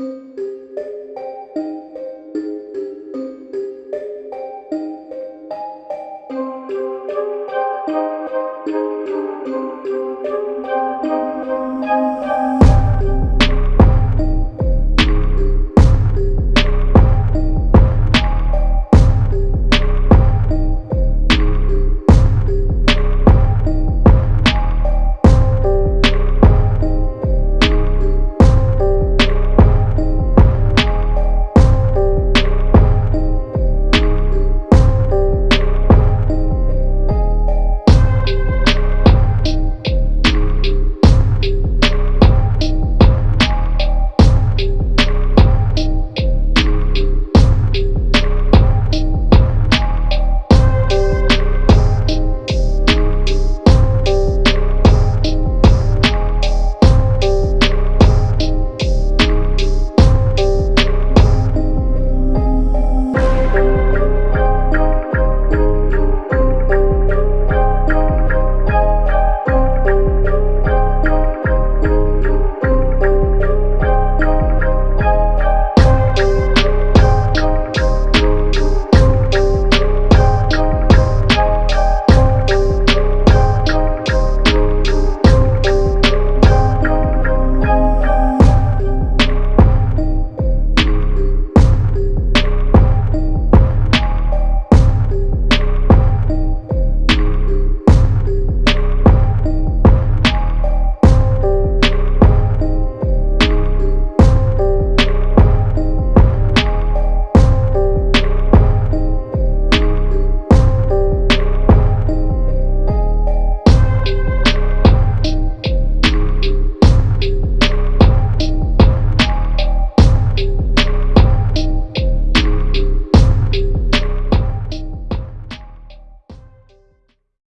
Música